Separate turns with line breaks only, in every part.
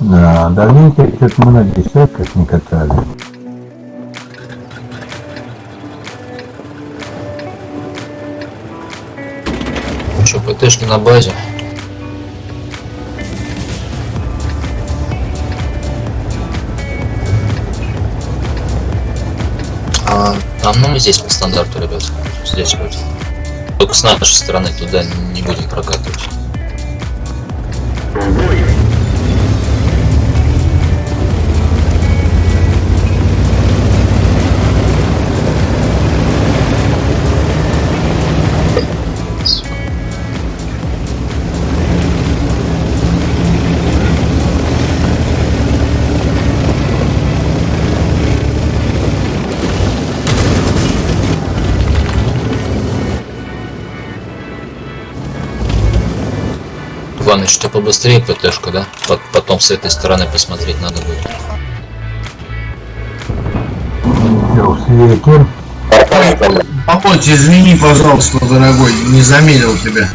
Да, давненько что-то мы на десятках не катали.
Что, ПТшки на базе? А, там, ну, мы здесь по стандарту, ребят. Здесь вроде. Только с нашей стороны туда не будем прокатывать. Иваныч, что побыстрее ПТшка, да? Пот- Потом с этой стороны посмотреть надо будет.
Володь, извини, пожалуйста, дорогой, не заметил тебя.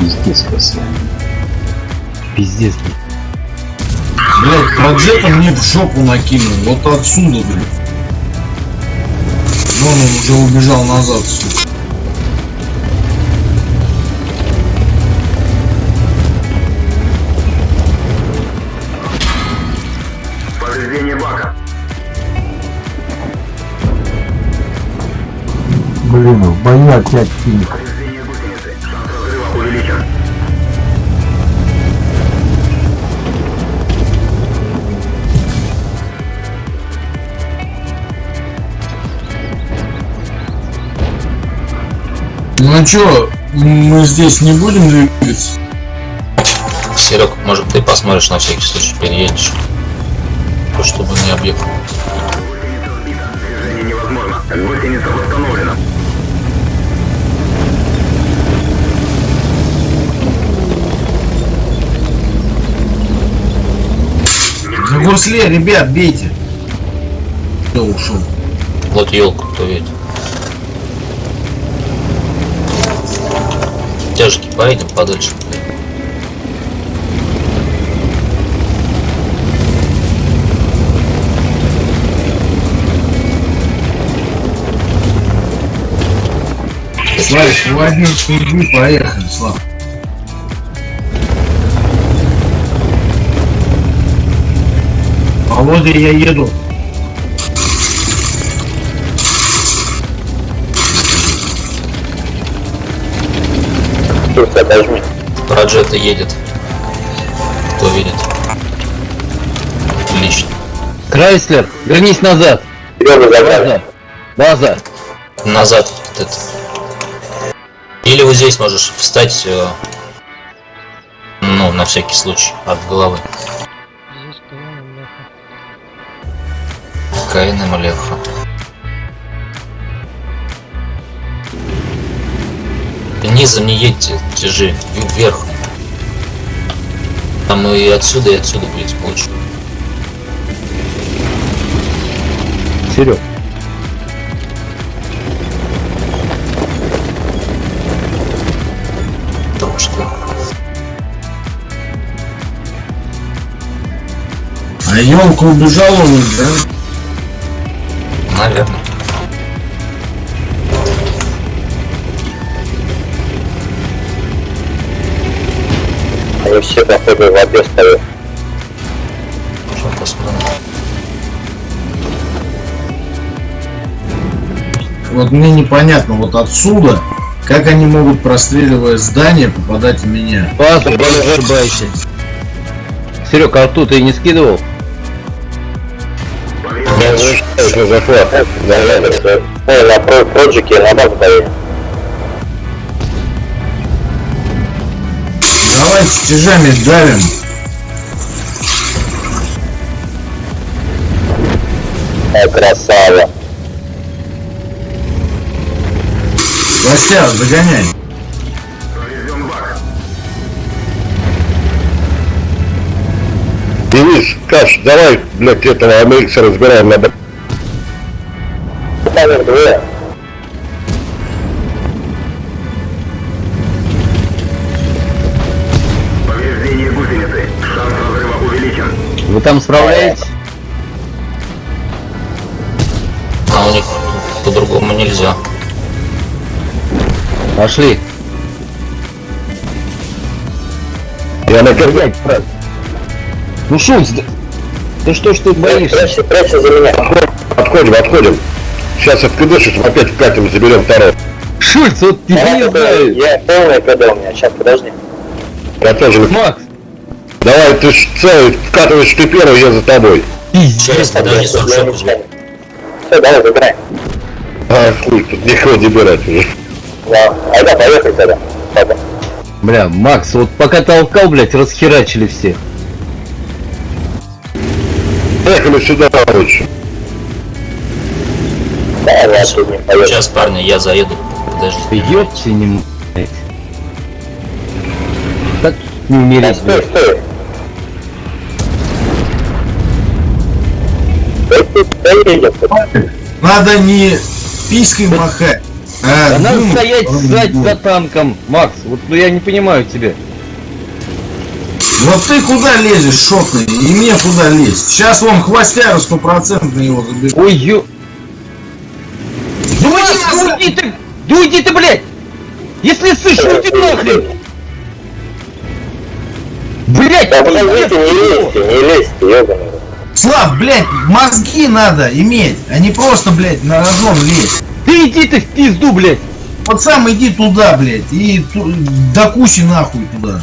Пиздец красиво. Пиздец.
Блять, проджета мне в жопу накинул. Вот отсюда, блядь. Вон он уже убежал назад.
Повреждение бака.
Блин, в бою опять пинг.
Ну а чё, мы здесь не будем двигаться?
Серег, может ты посмотришь на всякий случай, переедешь? То, чтобы не объект.
Гусеница невозможно. Восстановлена.
На гурсле, ребят, бейте. Кто ушел?
Вот елку, кто видит. Поедем подальше.
Славик, возьми пинги, поехали, Слав. Володя, я еду.
Проджета едет. Кто видит? Отлично.
Крайслер, вернись назад. База. База.
Назад. вот это. Или вот здесь можешь встать, э, ну, на всякий случай, от головы.
Здесь КН Леха.
КНМ Низом не едьте, держи, вверх. Там и отсюда, и отсюда будет лучше.
Серег.
Потому что
А елка убежала уже, да?
Наверное.
Они все, походу, в воде стоят.
Можем посмотрим.
Вот мне непонятно, вот отсюда, как они могут, простреливая здание, попадать в меня?
База, не ошибайся. Серег, а тут ты не скидывал?
Я уже захват. Да, да, да. Ну, на про проджике на базу поедем.
Давайте стяжами давим.
Ай, красава.
Костя, загоняй.
Денис, Каш, давай, блядь, этого Амельса разбираем на Номер
там справляетесь?
А у них по-другому нельзя.
Пошли.
Я на кирпич.
Ну Шульц, да... ты что ж ты боишься?
Прячься, прячься за меня. Отходим, отходим. Сейчас откидышишь, опять вкатим, заберем второй.
Шульц, вот ты не знаю.
Я полный КД у меня, сейчас подожди. Я тоже.
Макс,
Давай, ты ж целый, вкатываешь ты первый, я за тобой.
Через шаг возьму.
Все, давай, выбирай. А, хуй, тут никого не брать уже. Да, айда, поехали тогда. Пойдем.
бля, Макс, вот пока толкал, блядь, расхерачили все.
Поехали сюда, короче. Да, не.
Сейчас, парни, я заеду. Подожди.
Ты ёпти не. Так не умереть,
Стой,
блядь.
стой. Стой,
Надо не писькой махать, а
А надо стоять, сзади за танком, Макс. Вот ну я не понимаю тебя.
Вот ты куда лезешь, шотный, и мне куда лезть? Сейчас вон хвостяру стопроцентно его заберу.
Ой, ё...
Ну
Макс,
иди
ну уйди ты! Да уйди ты, блядь! Если слышишь, уйди нахрен! Блядь,
Да подождите, не лезьте, не лезьте, ёбаный.
Слав, блядь, мозги надо иметь, а не просто, блядь, на рожон лезть.
Ты иди ты в пизду, блядь!
Вот сам иди туда, блядь, и ту- до кучи нахуй туда.